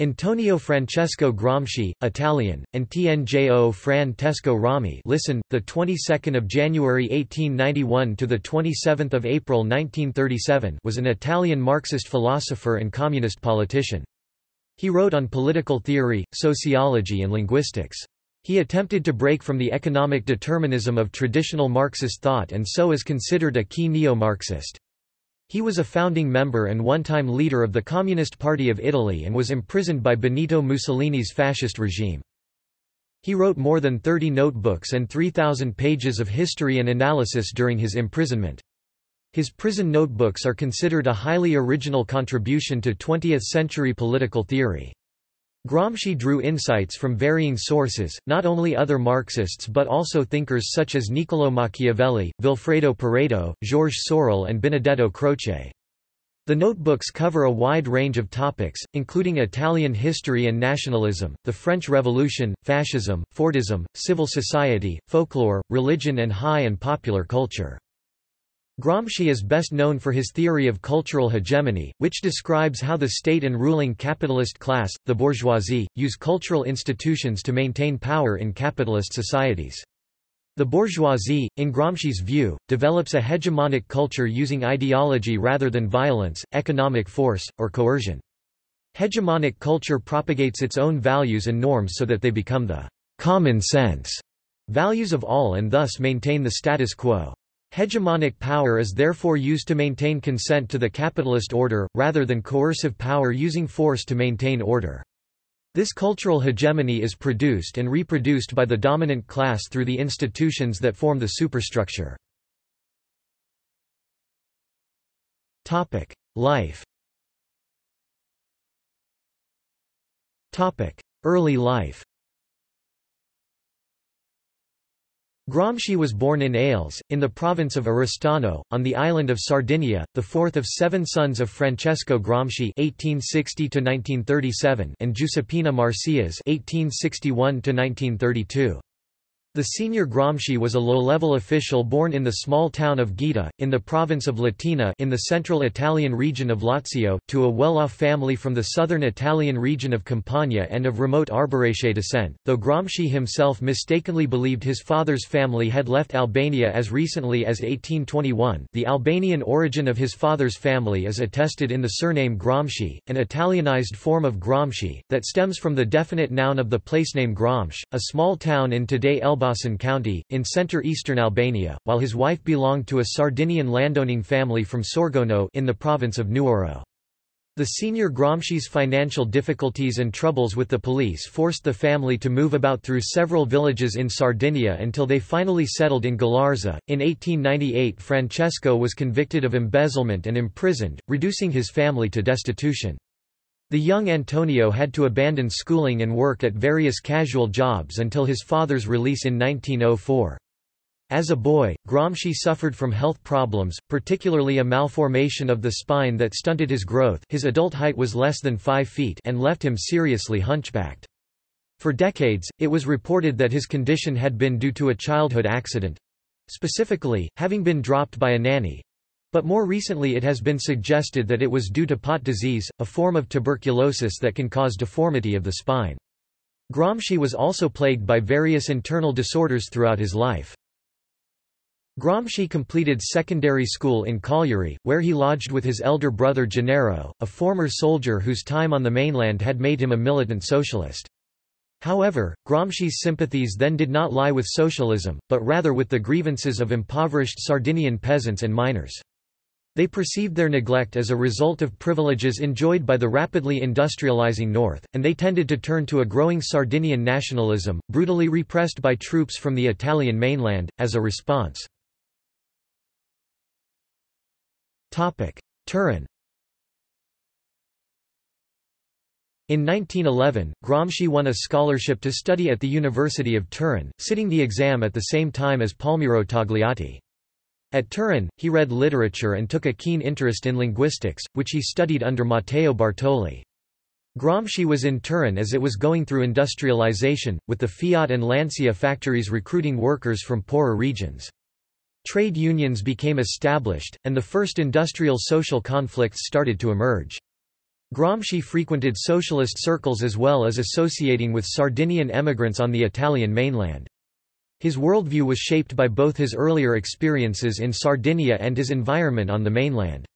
Antonio Francesco Gramsci, Italian, and Tnjo Fran Tesco Rami listen, the 22nd of January 1891 to the 27th of April 1937 was an Italian Marxist philosopher and communist politician. He wrote on political theory, sociology and linguistics. He attempted to break from the economic determinism of traditional Marxist thought and so is considered a key neo-Marxist. He was a founding member and one-time leader of the Communist Party of Italy and was imprisoned by Benito Mussolini's fascist regime. He wrote more than 30 notebooks and 3,000 pages of history and analysis during his imprisonment. His prison notebooks are considered a highly original contribution to 20th-century political theory. Gramsci drew insights from varying sources, not only other Marxists but also thinkers such as Niccolò Machiavelli, Vilfredo Pareto, Georges Sorel and Benedetto Croce. The notebooks cover a wide range of topics, including Italian history and nationalism, the French Revolution, fascism, Fordism, civil society, folklore, religion and high and popular culture. Gramsci is best known for his theory of cultural hegemony, which describes how the state and ruling capitalist class, the bourgeoisie, use cultural institutions to maintain power in capitalist societies. The bourgeoisie, in Gramsci's view, develops a hegemonic culture using ideology rather than violence, economic force, or coercion. Hegemonic culture propagates its own values and norms so that they become the common sense values of all and thus maintain the status quo. Hegemonic power is therefore used to maintain consent to the capitalist order, rather than coercive power using force to maintain order. This cultural hegemony is produced and reproduced by the dominant class through the institutions that form the superstructure. Life Early life Gramsci was born in Ales, in the province of Oristano, on the island of Sardinia, the fourth of seven sons of Francesco Gramsci (1860–1937) and Giuseppina Marcias (1861–1932). The senior Gramsci was a low-level official born in the small town of Gaeta, in the province of Latina in the central Italian region of Lazio, to a well-off family from the southern Italian region of Campania and of remote Arbëresh descent, though Gramsci himself mistakenly believed his father's family had left Albania as recently as 1821 the Albanian origin of his father's family is attested in the surname Gramsci, an Italianized form of Gramshi, that stems from the definite noun of the placename Gramsh, a small town in today Elbasan Elbasan County, in center-eastern Albania, while his wife belonged to a Sardinian landowning family from Sorgono in the province of Nuoro. The senior Gramsci's financial difficulties and troubles with the police forced the family to move about through several villages in Sardinia until they finally settled in Ghilarza. In 1898, Francesco was convicted of embezzlement and imprisoned, reducing his family to destitution. The young Antonio had to abandon schooling and work at various casual jobs until his father's release in 1904. As a boy, Gramsci suffered from health problems, particularly a malformation of the spine that stunted his growth his adult height was less than 5 feet and left him seriously hunchbacked. For decades, it was reported that his condition had been due to a childhood accident—specifically, having been dropped by a nanny, but more recently it has been suggested that it was due to Pott disease, a form of tuberculosis that can cause deformity of the spine. Gramsci was also plagued by various internal disorders throughout his life. Gramsci completed secondary school in Cagliari, where he lodged with his elder brother Gennaro, a former soldier whose time on the mainland had made him a militant socialist. However, Gramsci's sympathies then did not lie with socialism, but rather with the grievances of impoverished Sardinian peasants and miners. They perceived their neglect as a result of privileges enjoyed by the rapidly industrializing North, and they tended to turn to a growing Sardinian nationalism, brutally repressed by troops from the Italian mainland, as a response. Turin In 1911, Gramsci won a scholarship to study at the University of Turin, sitting the exam at the same time as Palmiro Togliatti. At Turin, he read literature and took a keen interest in linguistics, which he studied under Matteo Bartoli. Gramsci was in Turin as it was going through industrialization, with the Fiat and Lancia factories recruiting workers from poorer regions. Trade unions became established, and the first industrial social conflicts started to emerge. Gramsci frequented socialist circles as well as associating with Sardinian emigrants on the Italian mainland. His worldview was shaped by both his earlier experiences in Sardinia and his environment on the mainland.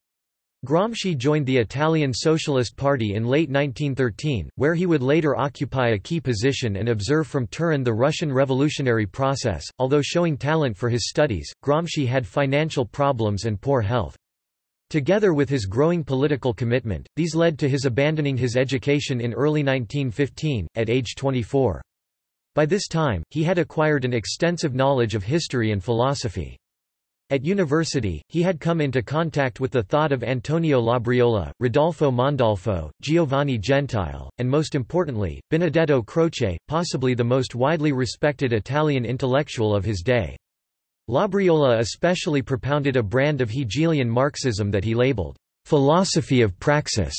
Gramsci joined the Italian Socialist Party in late 1913, where he would later occupy a key position and observe from Turin the Russian revolutionary process. Although showing talent for his studies, Gramsci had financial problems and poor health. Together with his growing political commitment, these led to his abandoning his education in early 1915, at age 24. By this time, he had acquired an extensive knowledge of history and philosophy. At university, he had come into contact with the thought of Antonio Labriola, Rodolfo Mondolfo, Giovanni Gentile, and most importantly, Benedetto Croce, possibly the most widely respected Italian intellectual of his day. Labriola especially propounded a brand of Hegelian Marxism that he labeled, philosophy of praxis.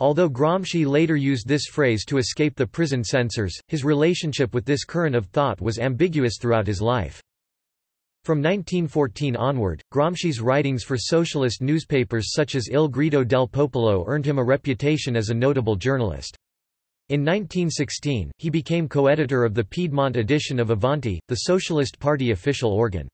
Although Gramsci later used this phrase to escape the prison censors, his relationship with this current of thought was ambiguous throughout his life. From 1914 onward, Gramsci's writings for socialist newspapers such as Il Grido del Popolo earned him a reputation as a notable journalist. In 1916, he became co-editor of the Piedmont edition of Avanti, the Socialist Party official organ.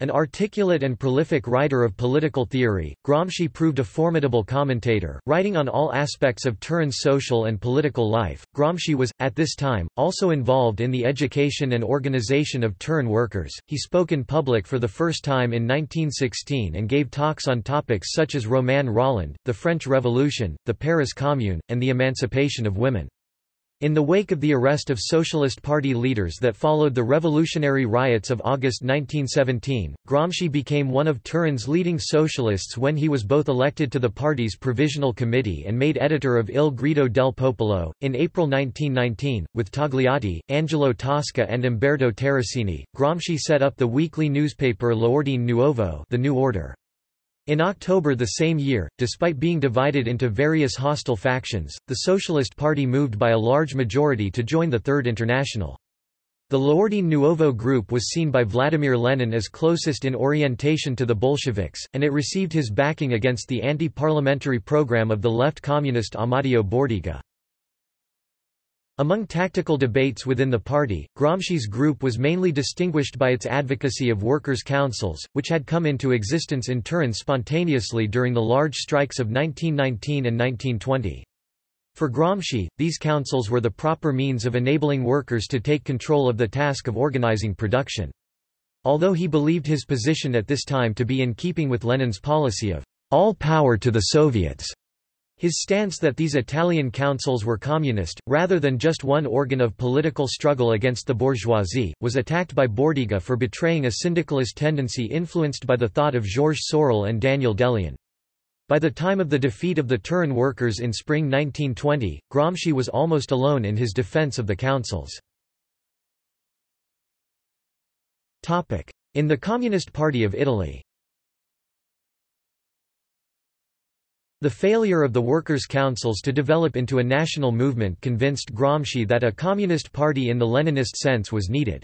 An articulate and prolific writer of political theory, Gramsci proved a formidable commentator, writing on all aspects of Turin's social and political life. Gramsci was, at this time, also involved in the education and organization of Turin workers. He spoke in public for the first time in 1916 and gave talks on topics such as Romain Rolland, the French Revolution, the Paris Commune, and the emancipation of women. In the wake of the arrest of Socialist Party leaders that followed the revolutionary riots of August 1917, Gramsci became one of Turin's leading socialists when he was both elected to the party's Provisional Committee and made editor of Il Grido del Popolo. In April 1919, with Togliatti, Angelo Tasca, and Umberto Terracini, Gramsci set up the weekly newspaper L'Ordine Nuovo, the New Order. In October the same year, despite being divided into various hostile factions, the Socialist Party moved by a large majority to join the Third International. The L'Ordine Nuovo group was seen by Vladimir Lenin as closest in orientation to the Bolsheviks, and it received his backing against the anti-parliamentary program of the left communist Amadeo Bordiga. Among tactical debates within the party, Gramsci's group was mainly distinguished by its advocacy of workers' councils, which had come into existence in Turin spontaneously during the large strikes of 1919 and 1920. For Gramsci, these councils were the proper means of enabling workers to take control of the task of organizing production. Although he believed his position at this time to be in keeping with Lenin's policy of all power to the Soviets, his stance that these Italian councils were communist, rather than just one organ of political struggle against the bourgeoisie, was attacked by Bordiga for betraying a syndicalist tendency influenced by the thought of Georges Sorel and Daniel De Leon. By the time of the defeat of the Turin workers in spring 1920, Gramsci was almost alone in his defense of the councils. In the Communist Party of Italy The failure of the workers' councils to develop into a national movement convinced Gramsci that a communist party in the Leninist sense was needed.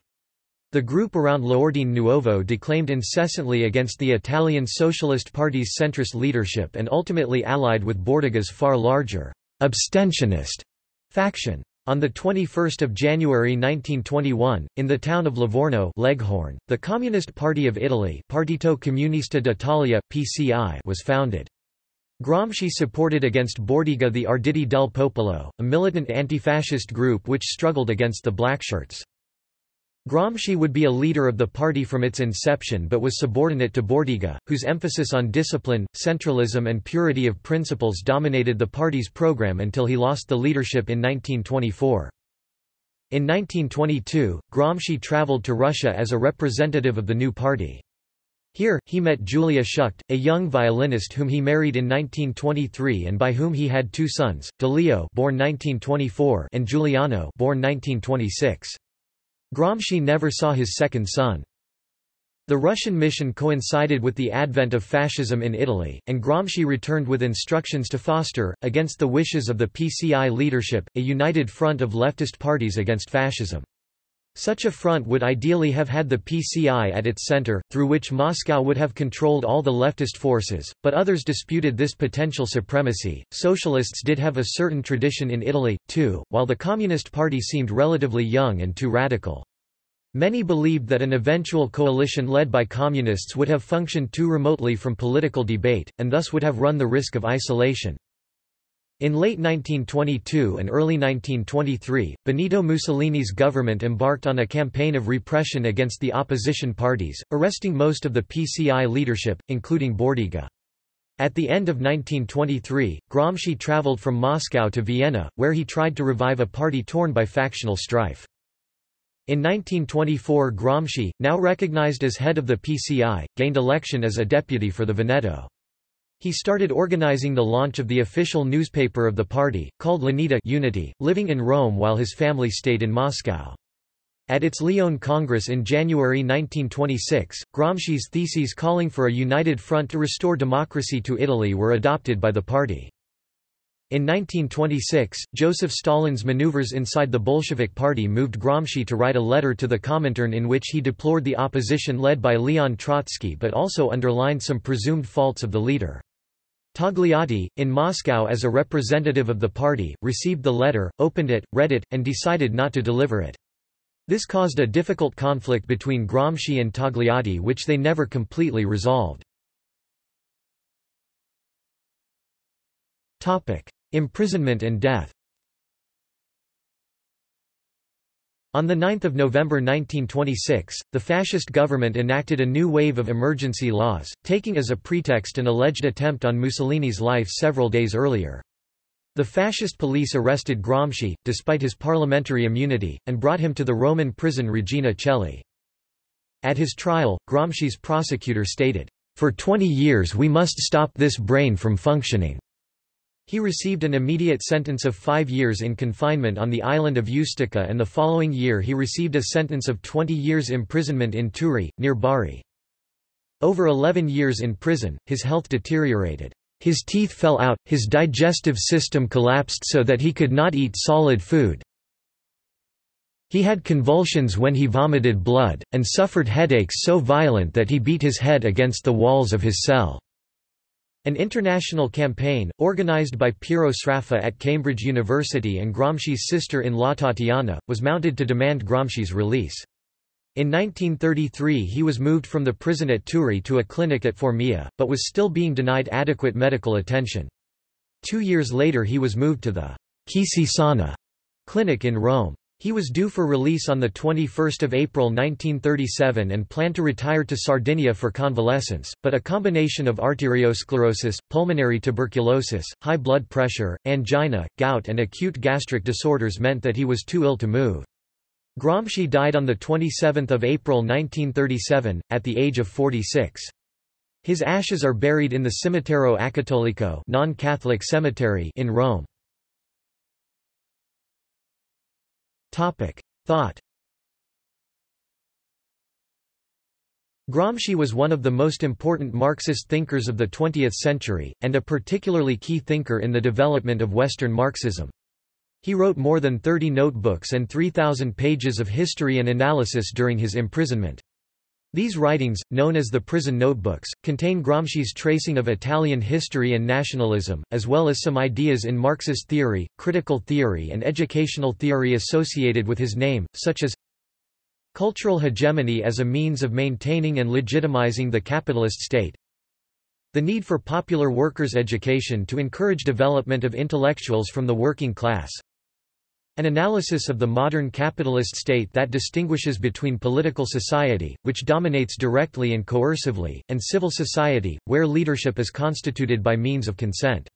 The group around L'Ordine Nuovo declaimed incessantly against the Italian Socialist Party's centrist leadership and ultimately allied with Bordiga's far larger, abstentionist faction. On 21 January 1921, in the town of Livorno Leghorn, the Communist Party of Italy Partito Comunista d'Italia, PCI was founded. Gramsci supported against Bordiga the Arditi del Popolo, a militant anti-fascist group which struggled against the Blackshirts. Gramsci would be a leader of the party from its inception but was subordinate to Bordiga, whose emphasis on discipline, centralism and purity of principles dominated the party's program until he lost the leadership in 1924. In 1922, Gramsci traveled to Russia as a representative of the new party. Here, he met Julia Schucht, a young violinist whom he married in 1923 and by whom he had two sons, Delio born 1924 and Giuliano born 1926. Gramsci never saw his second son. The Russian mission coincided with the advent of fascism in Italy, and Gramsci returned with instructions to foster, against the wishes of the PCI leadership, a united front of leftist parties against fascism. Such a front would ideally have had the PCI at its center, through which Moscow would have controlled all the leftist forces, but others disputed this potential supremacy. Socialists did have a certain tradition in Italy, too, while the Communist Party seemed relatively young and too radical. Many believed that an eventual coalition led by communists would have functioned too remotely from political debate, and thus would have run the risk of isolation. In late 1922 and early 1923, Benito Mussolini's government embarked on a campaign of repression against the opposition parties, arresting most of the PCI leadership, including Bordiga. At the end of 1923, Gramsci traveled from Moscow to Vienna, where he tried to revive a party torn by factional strife. In 1924 Gramsci, now recognized as head of the PCI, gained election as a deputy for the Veneto. He started organizing the launch of the official newspaper of the party, called L'Unità Unity, living in Rome while his family stayed in Moscow. At its Lyon Congress in January 1926, Gramsci's theses calling for a united front to restore democracy to Italy were adopted by the party. In 1926, Joseph Stalin's maneuvers inside the Bolshevik Party moved Gramsci to write a letter to the Comintern in which he deplored the opposition led by Leon Trotsky but also underlined some presumed faults of the leader. Togliatti, in Moscow as a representative of the party, received the letter, opened it, read it, and decided not to deliver it. This caused a difficult conflict between Gramsci and Togliatti which they never completely resolved. Imprisonment and death On 9 November 1926, the fascist government enacted a new wave of emergency laws, taking as a pretext an alleged attempt on Mussolini's life several days earlier. The fascist police arrested Gramsci, despite his parliamentary immunity, and brought him to the Roman prison Regina Coeli. At his trial, Gramsci's prosecutor stated, "...for 20 years we must stop this brain from functioning." He received an immediate sentence of five years in confinement on the island of Ustica and the following year he received a sentence of 20 years imprisonment in Turi, near Bari. Over 11 years in prison, his health deteriorated. His teeth fell out, his digestive system collapsed so that he could not eat solid food. He had convulsions when he vomited blood, and suffered headaches so violent that he beat his head against the walls of his cell. An international campaign, organized by Piero Sraffa at Cambridge University and Gramsci's sister-in-law Tatiana, was mounted to demand Gramsci's release. In 1933 he was moved from the prison at Turi to a clinic at Formia, but was still being denied adequate medical attention. Two years later he was moved to the Quisisana clinic in Rome. He was due for release on 21 April 1937 and planned to retire to Sardinia for convalescence, but a combination of arteriosclerosis, pulmonary tuberculosis, high blood pressure, angina, gout and acute gastric disorders meant that he was too ill to move. Gramsci died on 27 April 1937, at the age of 46. His ashes are buried in the Cimitero Acattolico non-Catholic cemetery in Rome. Thought Gramsci was one of the most important Marxist thinkers of the 20th century, and a particularly key thinker in the development of Western Marxism. He wrote more than 30 notebooks and 3,000 pages of history and analysis during his imprisonment. These writings, known as the Prison Notebooks, contain Gramsci's tracing of Italian history and nationalism, as well as some ideas in Marxist theory, critical theory and educational theory associated with his name, such as cultural hegemony as a means of maintaining and legitimizing the capitalist state, the need for popular workers' education to encourage development of intellectuals from the working class, an analysis of the modern capitalist state that distinguishes between political society, which dominates directly and coercively, and civil society, where leadership is constituted by means of consent.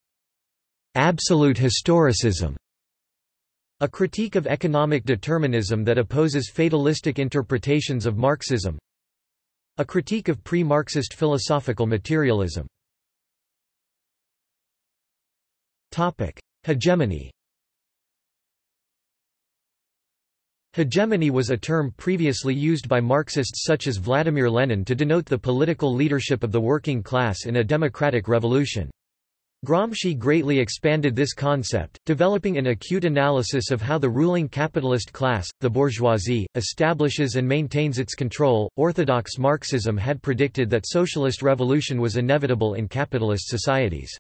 Absolute historicism a critique of economic determinism that opposes fatalistic interpretations of Marxism. A critique of pre-Marxist philosophical materialism. Hegemony Hegemony was a term previously used by Marxists such as Vladimir Lenin to denote the political leadership of the working class in a democratic revolution. Gramsci greatly expanded this concept, developing an acute analysis of how the ruling capitalist class, the bourgeoisie, establishes and maintains its control. Orthodox Marxism had predicted that socialist revolution was inevitable in capitalist societies.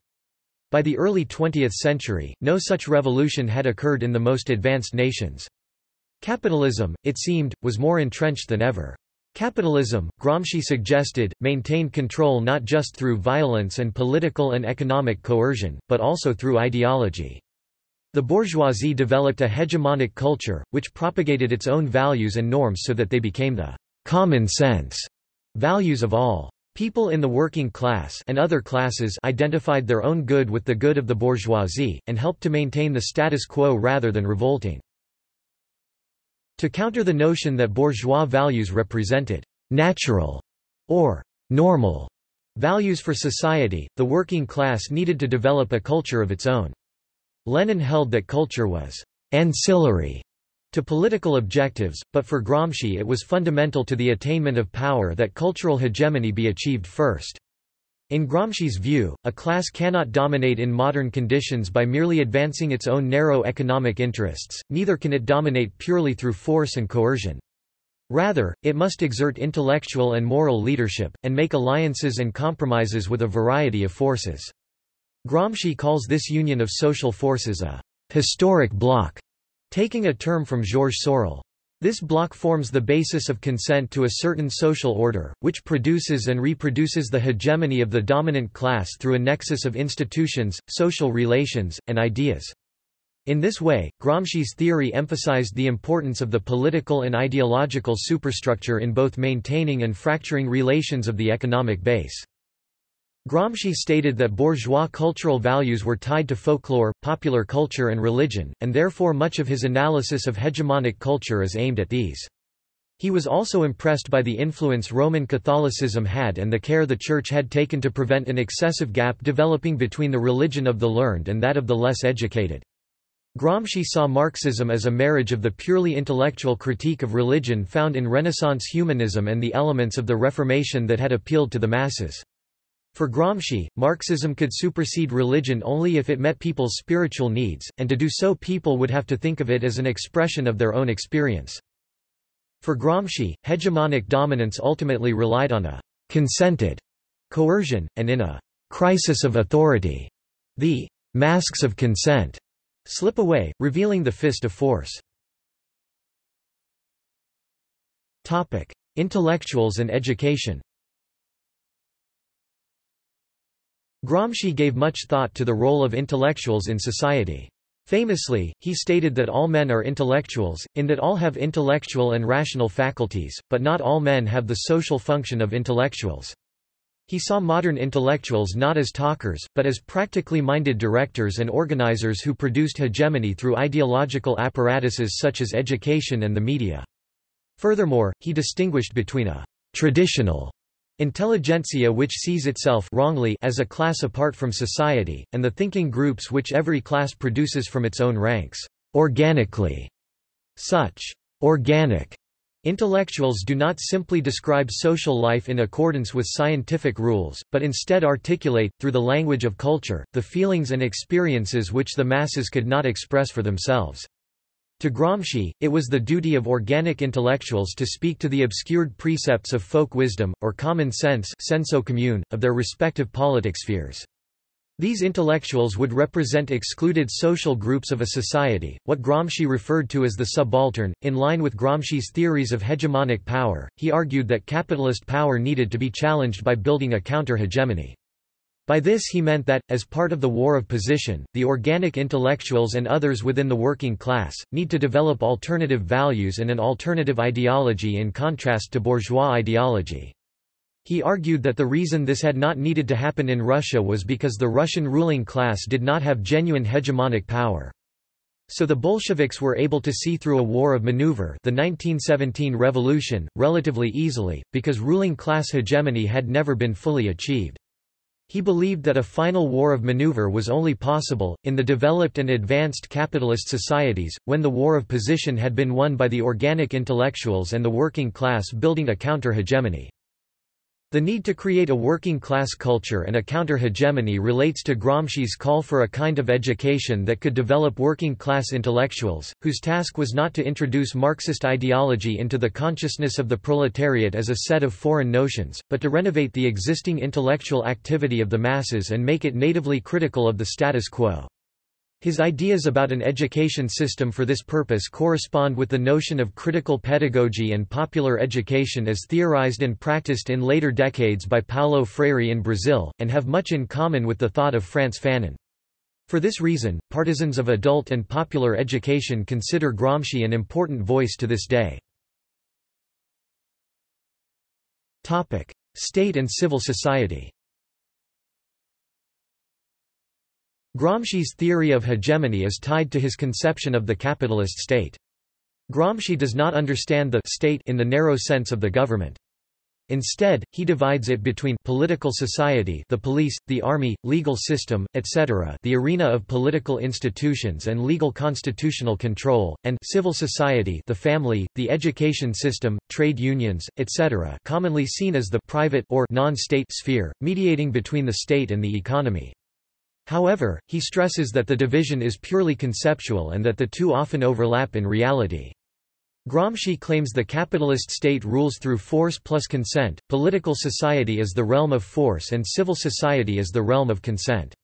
By the early 20th century, no such revolution had occurred in the most advanced nations. Capitalism, it seemed, was more entrenched than ever. Capitalism, Gramsci suggested, maintained control not just through violence and political and economic coercion, but also through ideology. The bourgeoisie developed a hegemonic culture, which propagated its own values and norms so that they became the common sense values of all. People in the working class and other classes identified their own good with the good of the bourgeoisie, and helped to maintain the status quo rather than revolting. To counter the notion that bourgeois values represented natural or normal values for society, the working class needed to develop a culture of its own. Lenin held that culture was ancillary to political objectives, but for Gramsci it was fundamental to the attainment of power that cultural hegemony be achieved first. In Gramsci's view, a class cannot dominate in modern conditions by merely advancing its own narrow economic interests, neither can it dominate purely through force and coercion. Rather, it must exert intellectual and moral leadership, and make alliances and compromises with a variety of forces. Gramsci calls this union of social forces a historic bloc, taking a term from Georges Sorel. This block forms the basis of consent to a certain social order, which produces and reproduces the hegemony of the dominant class through a nexus of institutions, social relations, and ideas. In this way, Gramsci's theory emphasized the importance of the political and ideological superstructure in both maintaining and fracturing relations of the economic base. Gramsci stated that bourgeois cultural values were tied to folklore, popular culture and religion, and therefore much of his analysis of hegemonic culture is aimed at these. He was also impressed by the influence Roman Catholicism had and the care the Church had taken to prevent an excessive gap developing between the religion of the learned and that of the less educated. Gramsci saw Marxism as a marriage of the purely intellectual critique of religion found in Renaissance humanism and the elements of the Reformation that had appealed to the masses. For Gramsci, Marxism could supersede religion only if it met people's spiritual needs, and to do so people would have to think of it as an expression of their own experience. For Gramsci, hegemonic dominance ultimately relied on a consented coercion, and in a crisis of authority, the masks of consent slip away, revealing the fist of force. Topic: Intellectuals and education Gramsci gave much thought to the role of intellectuals in society. Famously, he stated that all men are intellectuals, in that all have intellectual and rational faculties, but not all men have the social function of intellectuals. He saw modern intellectuals not as talkers, but as practically minded directors and organizers who produced hegemony through ideological apparatuses such as education and the media. Furthermore, he distinguished between a traditional Intelligentsia which sees itself wrongly as a class apart from society, and the thinking groups which every class produces from its own ranks, organically. Such organic intellectuals do not simply describe social life in accordance with scientific rules, but instead articulate, through the language of culture, the feelings and experiences which the masses could not express for themselves. To Gramsci, it was the duty of organic intellectuals to speak to the obscured precepts of folk wisdom, or common sense senso comune, of their respective politic spheres. These intellectuals would represent excluded social groups of a society, what Gramsci referred to as the subaltern. In line with Gramsci's theories of hegemonic power, he argued that capitalist power needed to be challenged by building a counter-hegemony. By this he meant that, as part of the war of position, the organic intellectuals and others within the working class, need to develop alternative values and an alternative ideology in contrast to bourgeois ideology. He argued that the reason this had not needed to happen in Russia was because the Russian ruling class did not have genuine hegemonic power. So the Bolsheviks were able to see through a war of maneuver the 1917 revolution, relatively easily, because ruling class hegemony had never been fully achieved. He believed that a final war of maneuver was only possible, in the developed and advanced capitalist societies, when the war of position had been won by the organic intellectuals and the working class building a counter-hegemony. The need to create a working-class culture and a counter-hegemony relates to Gramsci's call for a kind of education that could develop working-class intellectuals, whose task was not to introduce Marxist ideology into the consciousness of the proletariat as a set of foreign notions, but to renovate the existing intellectual activity of the masses and make it natively critical of the status quo. His ideas about an education system for this purpose correspond with the notion of critical pedagogy and popular education as theorized and practiced in later decades by Paulo Freire in Brazil, and have much in common with the thought of Frantz Fanon. For this reason, partisans of adult and popular education consider Gramsci an important voice to this day. State and civil society Gramsci's theory of hegemony is tied to his conception of the capitalist state. Gramsci does not understand the state in the narrow sense of the government. Instead, he divides it between political society the police, the army, legal system, etc. the arena of political institutions and legal constitutional control, and civil society the family, the education system, trade unions, etc. commonly seen as the private or non-state sphere, mediating between the state and the economy. However, he stresses that the division is purely conceptual and that the two often overlap in reality. Gramsci claims the capitalist state rules through force plus consent, political society is the realm of force and civil society is the realm of consent.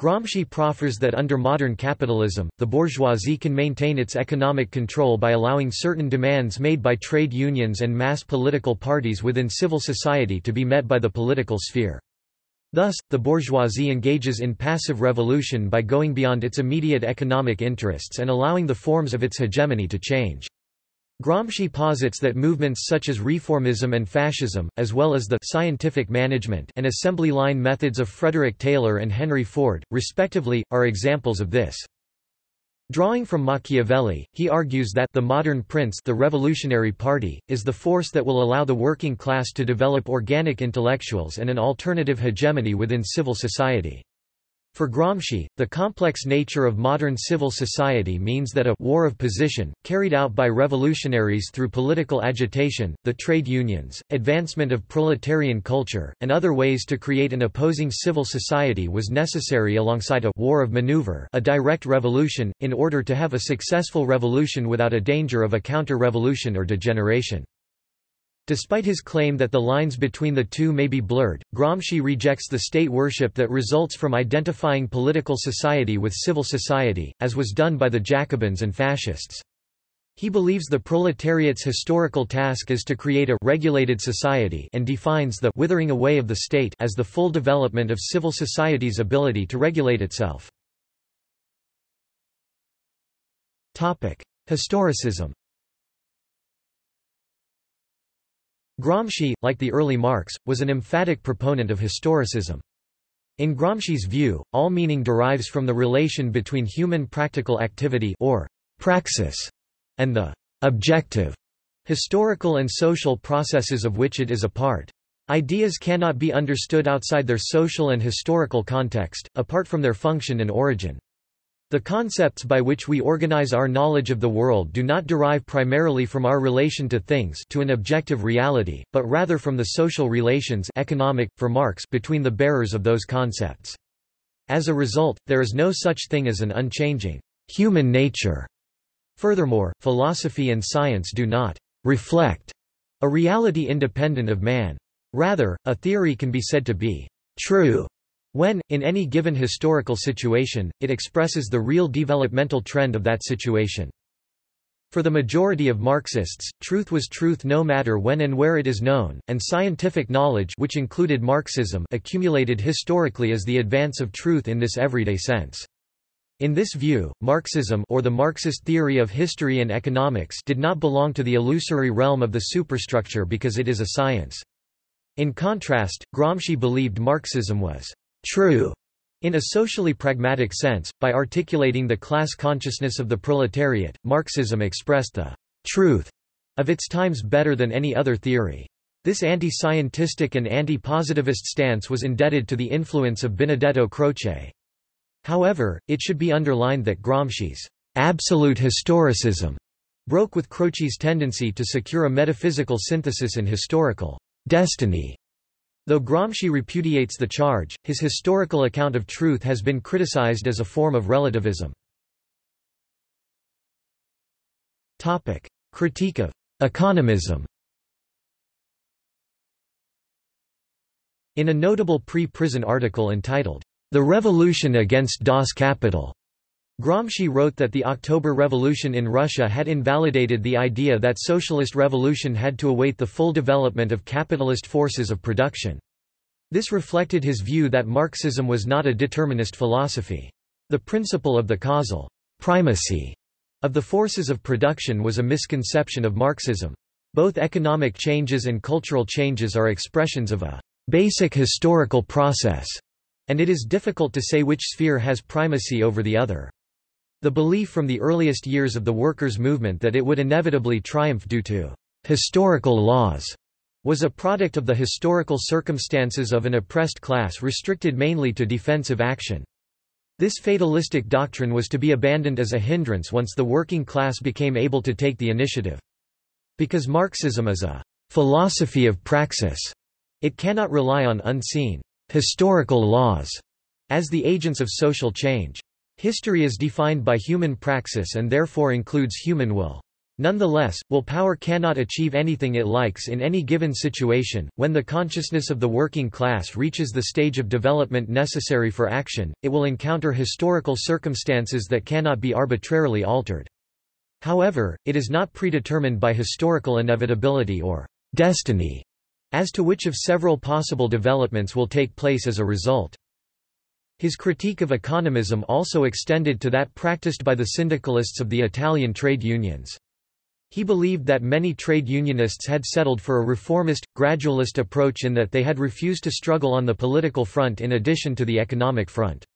Gramsci proffers that under modern capitalism, the bourgeoisie can maintain its economic control by allowing certain demands made by trade unions and mass political parties within civil society to be met by the political sphere. Thus, the bourgeoisie engages in passive revolution by going beyond its immediate economic interests and allowing the forms of its hegemony to change. Gramsci posits that movements such as reformism and fascism, as well as the scientific management and assembly line methods of Frederick Taylor and Henry Ford, respectively, are examples of this. Drawing from Machiavelli, he argues that the modern prince the Revolutionary Party, is the force that will allow the working class to develop organic intellectuals and an alternative hegemony within civil society. For Gramsci, the complex nature of modern civil society means that a war of position, carried out by revolutionaries through political agitation, the trade unions, advancement of proletarian culture, and other ways to create an opposing civil society was necessary alongside a war of maneuver a direct revolution, in order to have a successful revolution without a danger of a counter-revolution or degeneration. Despite his claim that the lines between the two may be blurred, Gramsci rejects the state worship that results from identifying political society with civil society, as was done by the Jacobins and fascists. He believes the proletariat's historical task is to create a regulated society and defines the withering away of the state as the full development of civil society's ability to regulate itself. Historicism Gramsci, like the early Marx, was an emphatic proponent of historicism. In Gramsci's view, all meaning derives from the relation between human practical activity or praxis and the objective, historical and social processes of which it is a part. Ideas cannot be understood outside their social and historical context, apart from their function and origin. The concepts by which we organize our knowledge of the world do not derive primarily from our relation to things to an objective reality, but rather from the social relations economic, for Marx between the bearers of those concepts. As a result, there is no such thing as an unchanging human nature. Furthermore, philosophy and science do not reflect a reality independent of man. Rather, a theory can be said to be true when, in any given historical situation, it expresses the real developmental trend of that situation. For the majority of Marxists, truth was truth no matter when and where it is known, and scientific knowledge which included Marxism accumulated historically as the advance of truth in this everyday sense. In this view, Marxism or the Marxist theory of history and economics did not belong to the illusory realm of the superstructure because it is a science. In contrast, Gramsci believed Marxism was true in a socially pragmatic sense, by articulating the class consciousness of the proletariat, Marxism expressed the truth of its times better than any other theory. This anti-scientistic and anti-positivist stance was indebted to the influence of Benedetto Croce. However, it should be underlined that Gramsci's absolute historicism broke with Croce's tendency to secure a metaphysical synthesis in historical destiny Though Gramsci repudiates the charge, his historical account of truth has been criticized as a form of relativism. Topic: Critique of economism In a notable pre-prison article entitled, The Revolution Against Das Kapital, Gramsci wrote that the October Revolution in Russia had invalidated the idea that socialist revolution had to await the full development of capitalist forces of production. This reflected his view that Marxism was not a determinist philosophy. The principle of the causal primacy of the forces of production was a misconception of Marxism. Both economic changes and cultural changes are expressions of a basic historical process, and it is difficult to say which sphere has primacy over the other. The belief from the earliest years of the workers' movement that it would inevitably triumph due to historical laws was a product of the historical circumstances of an oppressed class restricted mainly to defensive action. This fatalistic doctrine was to be abandoned as a hindrance once the working class became able to take the initiative. Because Marxism is a philosophy of praxis, it cannot rely on unseen historical laws as the agents of social change. History is defined by human praxis and therefore includes human will. Nonetheless, willpower cannot achieve anything it likes in any given situation. When the consciousness of the working class reaches the stage of development necessary for action, it will encounter historical circumstances that cannot be arbitrarily altered. However, it is not predetermined by historical inevitability or destiny as to which of several possible developments will take place as a result. His critique of economism also extended to that practiced by the syndicalists of the Italian trade unions. He believed that many trade unionists had settled for a reformist, gradualist approach in that they had refused to struggle on the political front in addition to the economic front.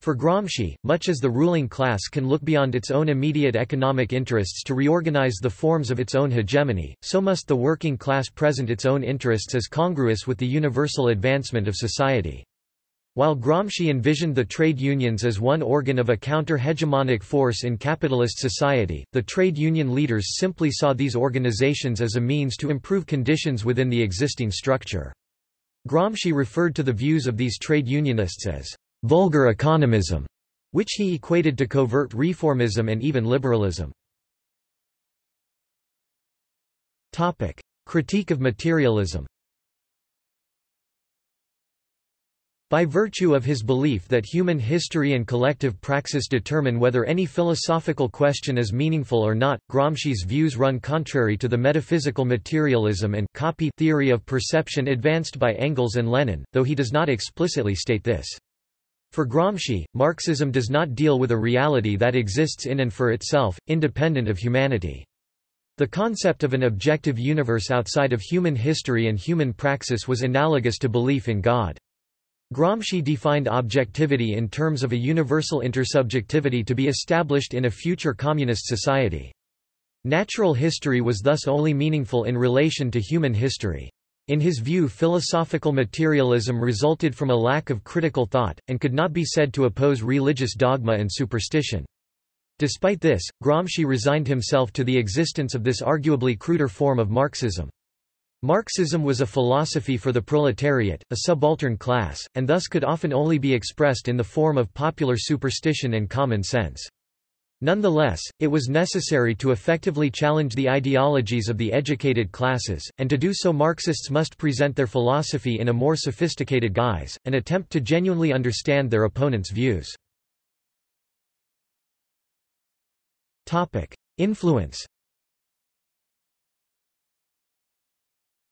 For Gramsci, much as the ruling class can look beyond its own immediate economic interests to reorganize the forms of its own hegemony, so must the working class present its own interests as congruous with the universal advancement of society. While Gramsci envisioned the trade unions as one organ of a counter-hegemonic force in capitalist society, the trade union leaders simply saw these organizations as a means to improve conditions within the existing structure. Gramsci referred to the views of these trade unionists as vulgar economism, which he equated to covert reformism and even liberalism. Critique of materialism By virtue of his belief that human history and collective praxis determine whether any philosophical question is meaningful or not, Gramsci's views run contrary to the metaphysical materialism and copy theory of perception advanced by Engels and Lenin, though he does not explicitly state this. For Gramsci, Marxism does not deal with a reality that exists in and for itself, independent of humanity. The concept of an objective universe outside of human history and human praxis was analogous to belief in God. Gramsci defined objectivity in terms of a universal intersubjectivity to be established in a future communist society. Natural history was thus only meaningful in relation to human history. In his view philosophical materialism resulted from a lack of critical thought, and could not be said to oppose religious dogma and superstition. Despite this, Gramsci resigned himself to the existence of this arguably cruder form of Marxism. Marxism was a philosophy for the proletariat, a subaltern class, and thus could often only be expressed in the form of popular superstition and common sense. Nonetheless, it was necessary to effectively challenge the ideologies of the educated classes, and to do so Marxists must present their philosophy in a more sophisticated guise, and attempt to genuinely understand their opponents' views. Influence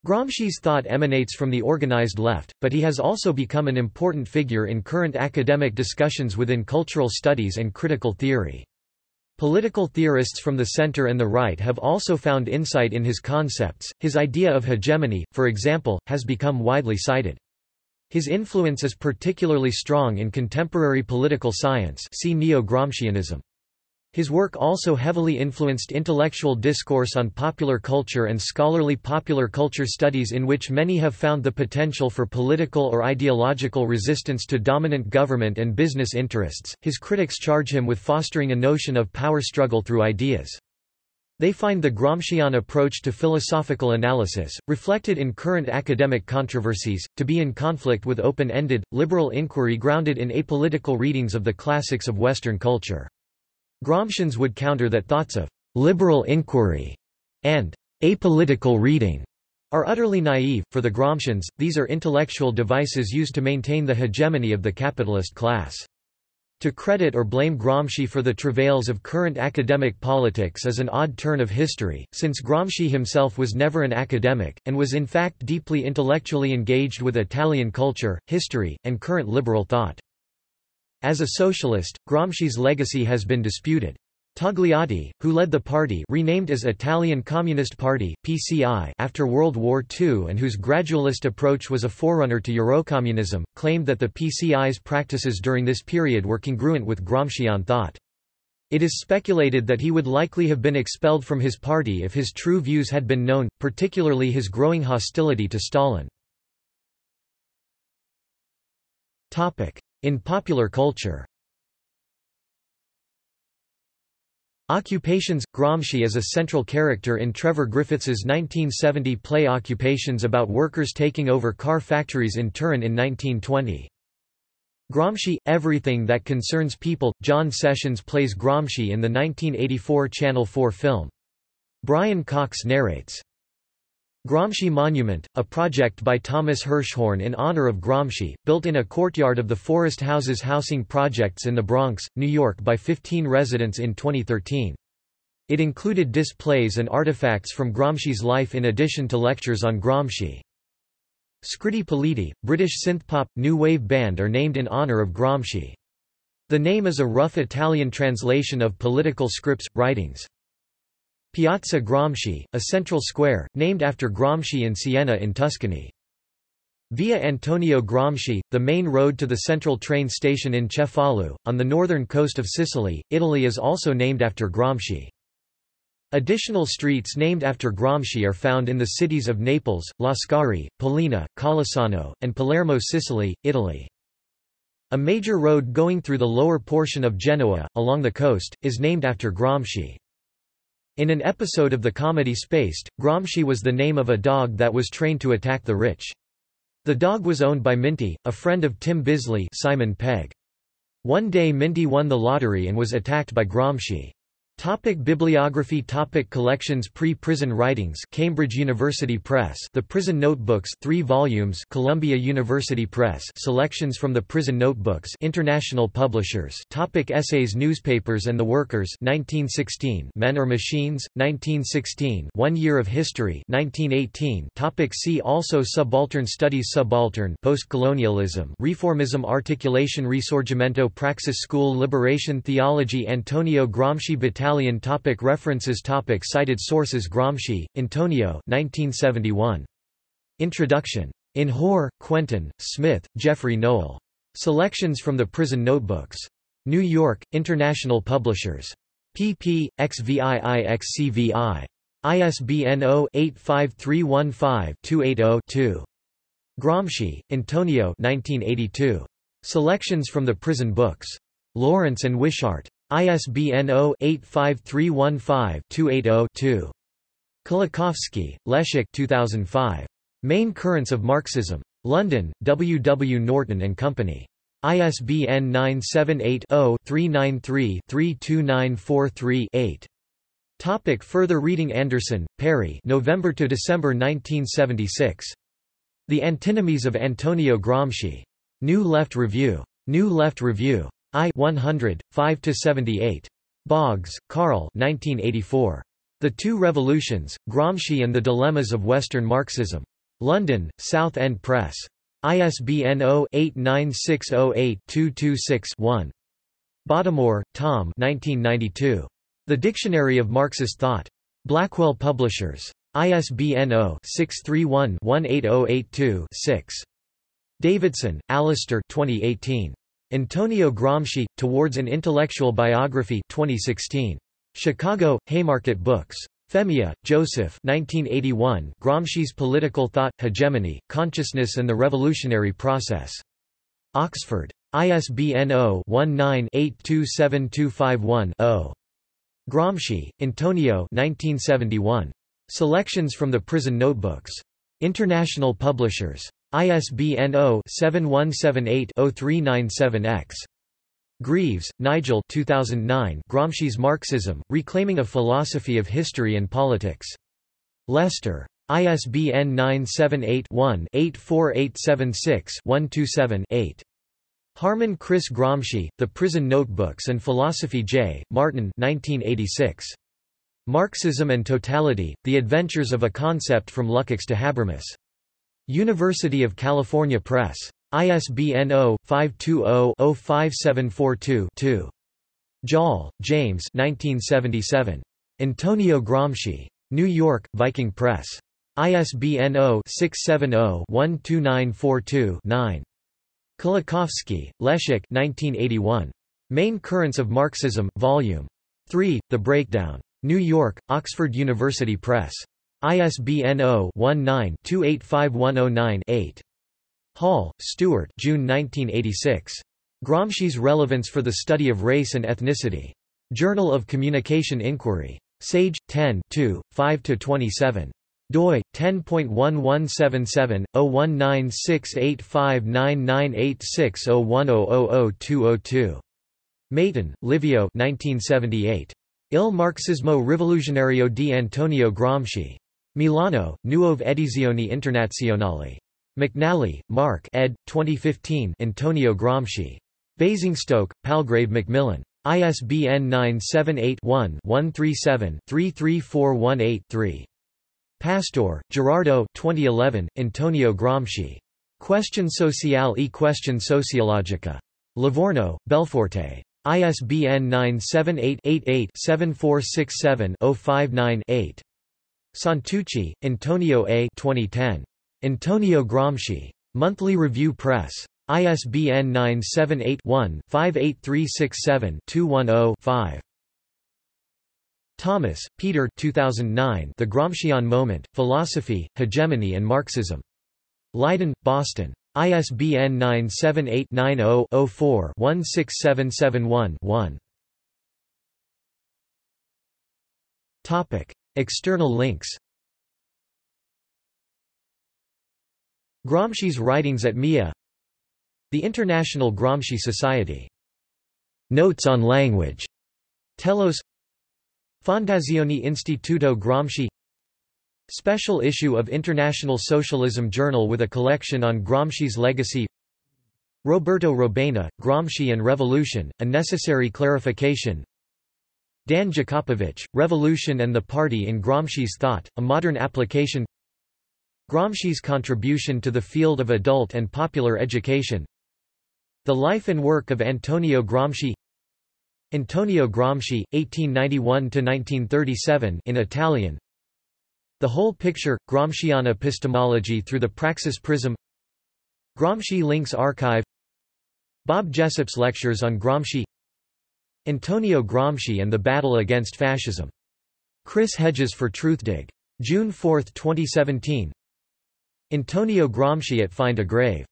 Gramsci's thought emanates from the organized left, but he has also become an important figure in current academic discussions within cultural studies and critical theory. Political theorists from the center and the right have also found insight in his concepts. His idea of hegemony, for example, has become widely cited. His influence is particularly strong in contemporary political science see Neo-Gramscianism. His work also heavily influenced intellectual discourse on popular culture and scholarly popular culture studies in which many have found the potential for political or ideological resistance to dominant government and business interests. His critics charge him with fostering a notion of power struggle through ideas. They find the Gramscian approach to philosophical analysis, reflected in current academic controversies, to be in conflict with open-ended, liberal inquiry grounded in apolitical readings of the classics of Western culture. Gramscians would counter that thoughts of liberal inquiry and apolitical reading are utterly naive. For the Gramscians, these are intellectual devices used to maintain the hegemony of the capitalist class. To credit or blame Gramsci for the travails of current academic politics is an odd turn of history, since Gramsci himself was never an academic, and was in fact deeply intellectually engaged with Italian culture, history, and current liberal thought. As a socialist, Gramsci's legacy has been disputed. Togliatti, who led the party renamed as Italian Communist Party (PCI) after World War II and whose gradualist approach was a forerunner to Eurocommunism, claimed that the PCI's practices during this period were congruent with Gramscian thought. It is speculated that he would likely have been expelled from his party if his true views had been known, particularly his growing hostility to Stalin. In popular culture Occupations – Gramsci is a central character in Trevor Griffiths's 1970 play Occupations about workers taking over car factories in Turin in 1920. Gramsci – Everything that concerns people – John Sessions plays Gramsci in the 1984 Channel 4 film. Brian Cox narrates. Gramsci Monument, a project by Thomas Hirschhorn in honor of Gramsci, built in a courtyard of the Forest Houses housing projects in the Bronx, New York by 15 residents in 2013. It included displays and artifacts from Gramsci's life in addition to lectures on Gramsci. Scritti Politti, British synthpop, new wave band are named in honor of Gramsci. The name is a rough Italian translation of political scripts, writings. Piazza Gramsci, a central square, named after Gramsci in Siena in Tuscany. Via Antonio Gramsci, the main road to the central train station in Cefalù, on the northern coast of Sicily, Italy is also named after Gramsci. Additional streets named after Gramsci are found in the cities of Naples, Lascari, Pollina, Collesano, and Palermo Sicily, Italy. A major road going through the lower portion of Genoa, along the coast, is named after Gramsci. In an episode of the comedy Spaced, Gramsci was the name of a dog that was trained to attack the rich. The dog was owned by Minty, a friend of Tim Bisley Simon Pegg. One day Minty won the lottery and was attacked by Gramsci. Topic bibliography Topic Collections Pre-Prison Writings Cambridge University Press The Prison Notebooks 3 volumes Columbia University Press Selections from the Prison Notebooks International Publishers Topic Essays Newspapers and the Workers 1916 Men or Machines 1916 One Year of History 1918 Topic See also Subaltern Studies Subaltern Postcolonialism Reformism Articulation Risorgimento Praxis School Liberation Theology Antonio Gramsci Battalion Italian topic References topic Cited sources Gramsci, Antonio 1971. Introduction. In Hoare, Quentin, Smith, Geoffrey Nowell. Selections from the Prison Notebooks. New York, International Publishers. pp. XVIIXCVI. ISBN 0-85315-280-2. Gramsci, Antonio 1982. Selections from the Prison Books. Lawrence and Wishart. ISBN 0-85315-280-2. Kolakowski, Leszek 2005. Main Currents of Marxism. London, W. W. Norton and Company. ISBN 978-0-393-32943-8. Topic further reading Anderson, Perry November to December 1976. The Antinomies of Antonio Gramsci. New Left Review. New Left Review. I 100, 5–78. Boggs, Carl 1984. The Two Revolutions, Gramsci and the Dilemmas of Western Marxism. London, South End Press. ISBN 0-89608-226-1. Bottomore, Tom 1992. The Dictionary of Marxist Thought. Blackwell Publishers. ISBN 0-631-18082-6. Davidson, Alistair 2018. Antonio Gramsci, Towards an Intellectual Biography 2016. Chicago, Haymarket Books. Femia, Joseph 1981, Gramsci's Political Thought, Hegemony, Consciousness and the Revolutionary Process. Oxford. ISBN 0-19-827251-0. Gramsci, Antonio 1971. Selections from the Prison Notebooks. International Publishers. ISBN 0-7178-0397-X. Greaves, Nigel 2009 Gramsci's Marxism, Reclaiming a Philosophy of History and Politics. Leicester. ISBN 978-1-84876-127-8. Harman Chris Gramsci, The Prison Notebooks and Philosophy J. Martin 1986. Marxism and Totality, The Adventures of a Concept from Lukács to Habermas. University of California Press. ISBN 0-520-05742-2. Joll, James 1977. Antonio Gramsci. New York, Viking Press. ISBN 0-670-12942-9. Kolakowski, Leszek 1981. Main Currents of Marxism, Volume 3, The Breakdown. New York, Oxford University Press. ISBN 0-19-285109-8. Hall, Stuart June 1986. Gramsci's Relevance for the Study of Race and Ethnicity. Journal of Communication Inquiry. Sage, 10 5–27 doi 10.1177/0196859986010000202. Maitan, Livio 1978. Il Marxismo Rivoluzionario di Antonio Gramsci. Milano, Nuove Edizioni Internazionali. McNally, Mark ed. 2015 Antonio Gramsci. Basingstoke, Palgrave Macmillan. ISBN 978 one 137 33418 3 Pastore, Gerardo 2011, Antonio Gramsci. Question sociale e question sociologica. Livorno, Belforte. ISBN 978-88-7467-059-8. Santucci, Antonio A. 2010. Antonio Gramsci. Monthly Review Press. ISBN 978 one 58367 210 5 Thomas, Peter 2009 The Gramscian Moment, Philosophy, Hegemony and Marxism. Leiden, Boston. ISBN 978-90-04-16771-1. External links. Gramsci's writings at MIA The International Gramsci Society. Notes on language. Telos. Fondazione Istituto Gramsci. Special issue of International Socialism Journal with a collection on Gramsci's legacy. Roberto Robaina, Gramsci and Revolution, A Necessary Clarification Dan Jakopovich, Revolution and the Party in Gramsci's Thought, A Modern Application Gramsci's contribution to the field of adult and popular education The life and work of Antonio Gramsci Antonio Gramsci, 1891–1937 in Italian The Whole Picture, Gramscian Epistemology through the Praxis Prism Gramsci Links Archive Bob Jessop's Lectures on Gramsci Antonio Gramsci and the Battle Against Fascism. Chris Hedges for Truthdig. June 4, 2017 Antonio Gramsci at Find a Grave